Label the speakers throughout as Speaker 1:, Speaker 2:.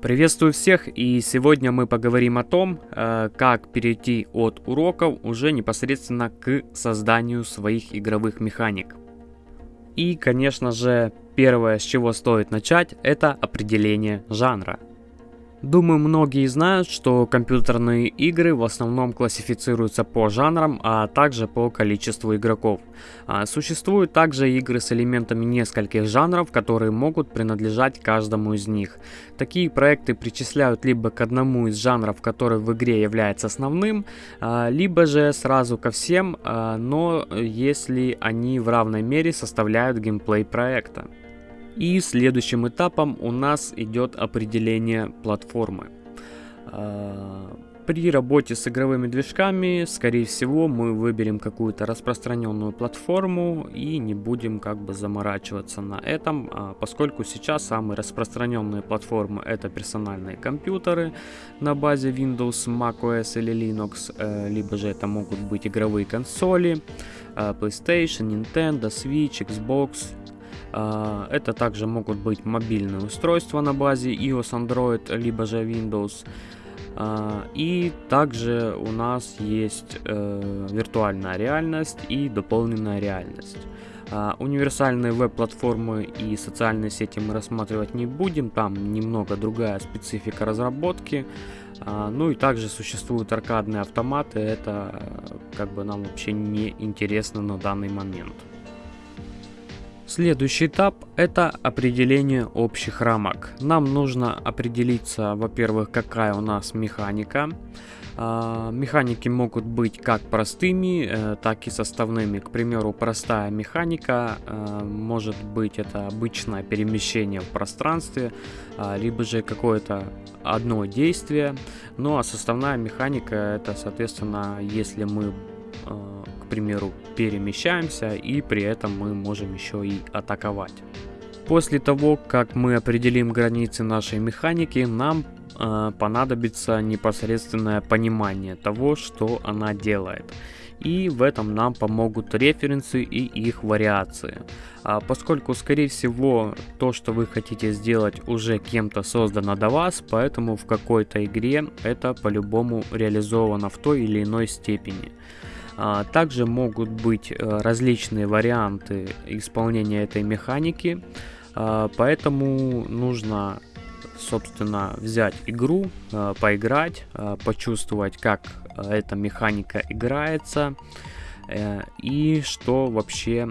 Speaker 1: Приветствую всех и сегодня мы поговорим о том, э, как перейти от уроков уже непосредственно к созданию своих игровых механик. И, конечно же, первое, с чего стоит начать, это определение жанра. Думаю, многие знают, что компьютерные игры в основном классифицируются по жанрам, а также по количеству игроков. А существуют также игры с элементами нескольких жанров, которые могут принадлежать каждому из них. Такие проекты причисляют либо к одному из жанров, который в игре является основным, а, либо же сразу ко всем, а, но если они в равной мере составляют геймплей проекта. И следующим этапом у нас идет определение платформы. А, при работе с игровыми движками, скорее всего, мы выберем какую-то распространенную платформу и не будем как бы заморачиваться на этом, а, поскольку сейчас самые распространенные платформы это персональные компьютеры на базе Windows, macOS или Linux, э, либо же это могут быть игровые консоли, э, PlayStation, Nintendo, Switch, Xbox, а, это также могут быть мобильные устройства на базе iOS, Android, либо же Windows. А, и также у нас есть э, виртуальная реальность и дополненная реальность. Uh, универсальные веб-платформы и социальные сети мы рассматривать не будем, там немного другая специфика разработки. Ну и также существуют аркадные автоматы, это как бы нам вообще не интересно на данный момент. Следующий этап это определение общих рамок. Нам нужно определиться, во-первых, какая у нас механика. А, механики могут быть как простыми, э, так и составными. К примеру, простая механика э, может быть это обычное перемещение в пространстве, а, либо же какое-то одно действие. Ну а составная механика это, соответственно, если мы э, примеру, перемещаемся и при этом мы можем еще и атаковать. После того, как мы определим границы нашей механики, нам э, понадобится непосредственное понимание того, что она делает. И в этом нам помогут референсы и их вариации. А поскольку, скорее всего, то, что вы хотите сделать, уже кем-то создано до вас, поэтому в какой-то игре это по-любому реализовано в той или иной степени. А, также могут быть э, различные варианты исполнения этой механики, а, поэтому нужно собственно взять игру, э, поиграть, э, почувствовать, как эта механика играется и что вообще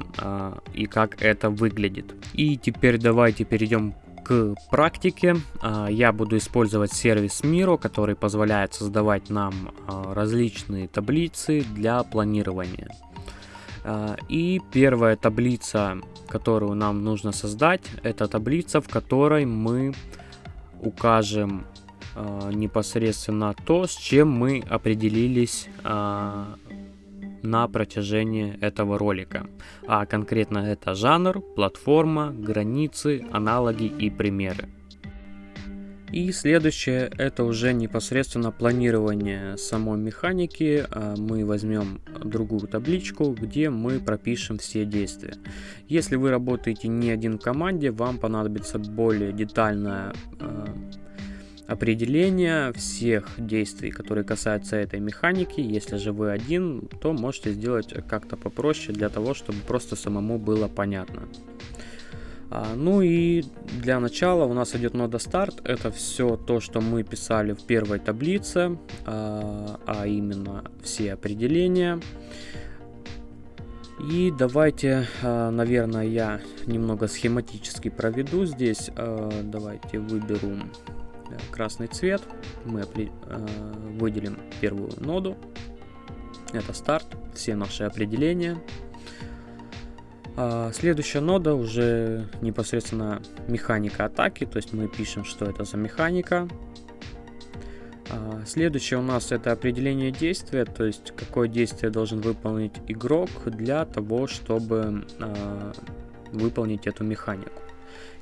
Speaker 1: и как это выглядит. И теперь давайте перейдем к практике. А, я буду использовать сервис Miro, который позволяет создавать нам а, различные таблицы для планирования. А, и первая таблица, которую нам нужно создать, это таблица, в которой мы укажем непосредственно то, с чем мы определились на протяжении этого ролика. А конкретно это жанр, платформа, границы, аналоги и примеры. И следующее это уже непосредственно планирование самой механики. А, мы возьмем другую табличку, где мы пропишем все действия. Если вы работаете не один в команде, вам понадобится более детальная а, определение всех действий, которые касаются этой механики. Если же вы один, то можете сделать как-то попроще для того, чтобы просто самому было понятно. А, ну и для начала у нас идет нода старт. Это все то, что мы писали в первой таблице, а, а именно все определения. И давайте, а, наверное, я немного схематически проведу здесь. Давайте выберу красный цвет. Мы э, выделим первую ноду. Это старт, все наши определения. А следующая нода уже непосредственно механика атаки, то есть мы пишем, что это за механика. А следующее у нас это определение действия, то есть какое действие должен выполнить игрок для того, чтобы а, выполнить эту механику.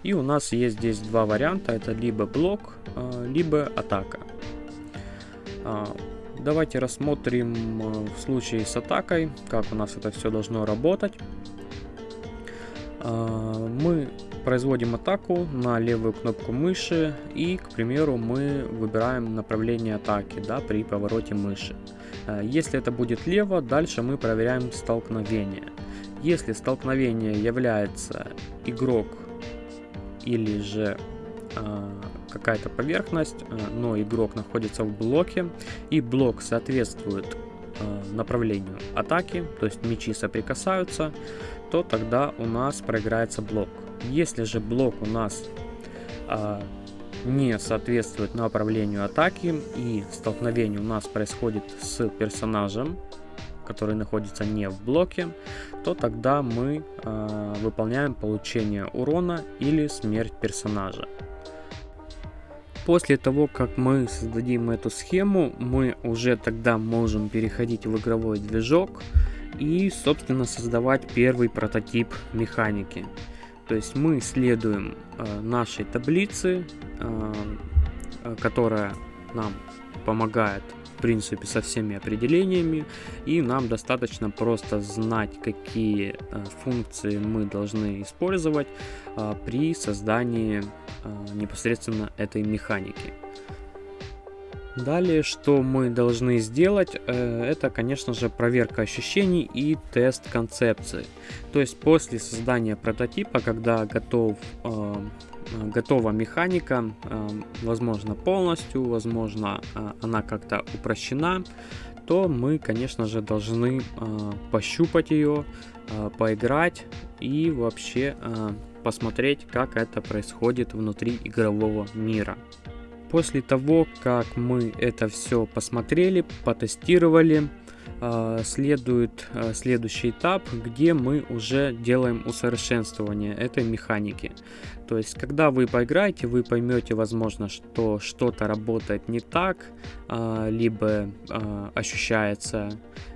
Speaker 1: И у нас есть здесь два варианта, это либо блок, а, либо атака. А, давайте рассмотрим а, в случае с атакой, как у нас это все должно работать. Мы производим атаку на левую кнопку мыши и, к примеру, мы выбираем направление атаки да, при повороте мыши. Э, если это будет лево, дальше мы проверяем столкновение. Если столкновение является игрок или же э, какая-то поверхность, э, но игрок находится в блоке и блок соответствует э, направлению атаки, то есть мечи соприкасаются, то тогда у нас проиграется блок. Если же блок у нас не соответствует направлению атаки и столкновение у нас происходит с персонажем, который находится не в блоке, то тогда мы э, выполняем получение урона или смерть персонажа. После того, как мы создадим эту схему, мы уже тогда можем переходить в игровой движок и, собственно, создавать первый прототип механики. То есть мы следуем э, нашей таблице, э, э которая нам помогает принципе со всеми определениями и нам достаточно просто знать какие э, функции мы должны использовать э, при создании э, непосредственно этой механики. Далее, что мы должны сделать, это, конечно же, проверка ощущений и тест концепции. То есть после создания прототипа, когда готов готова механика, э, возможно полностью, возможно э, она как-то упрощена, то мы, конечно же, должны пощупать ее, поиграть и вообще посмотреть, как это происходит внутри игрового мира. После того, как мы это все посмотрели, потестировали, следует а, следующий этап, где мы уже делаем усовершенствование этой механики. То есть, когда вы поиграете, вы поймете, возможно, что что-то работает не так, а, либо ощущается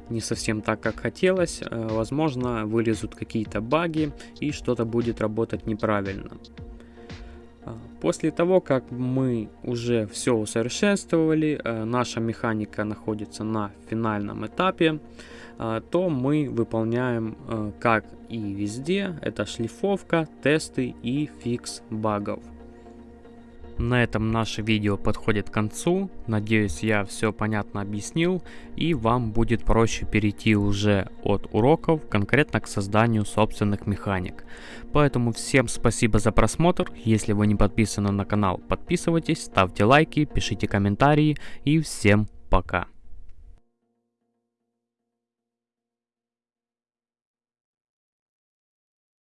Speaker 1: не совсем так, как хотелось. Возможно, вылезут какие-то баги и что-то будет работать неправильно. А, после того, как мы уже все усовершенствовали, э, наша механика находится на финальном этапе, э, то мы выполняем, как и везде, это шлифовка, тесты и фикс багов. На этом наше видео подходит к концу. Надеюсь, я все понятно объяснил и вам будет проще перейти уже от уроков конкретно к созданию собственных механик. Поэтому всем спасибо за просмотр. Если вы не подписаны на канал, подписывайтесь, ставьте лайки, пишите комментарии и всем пока.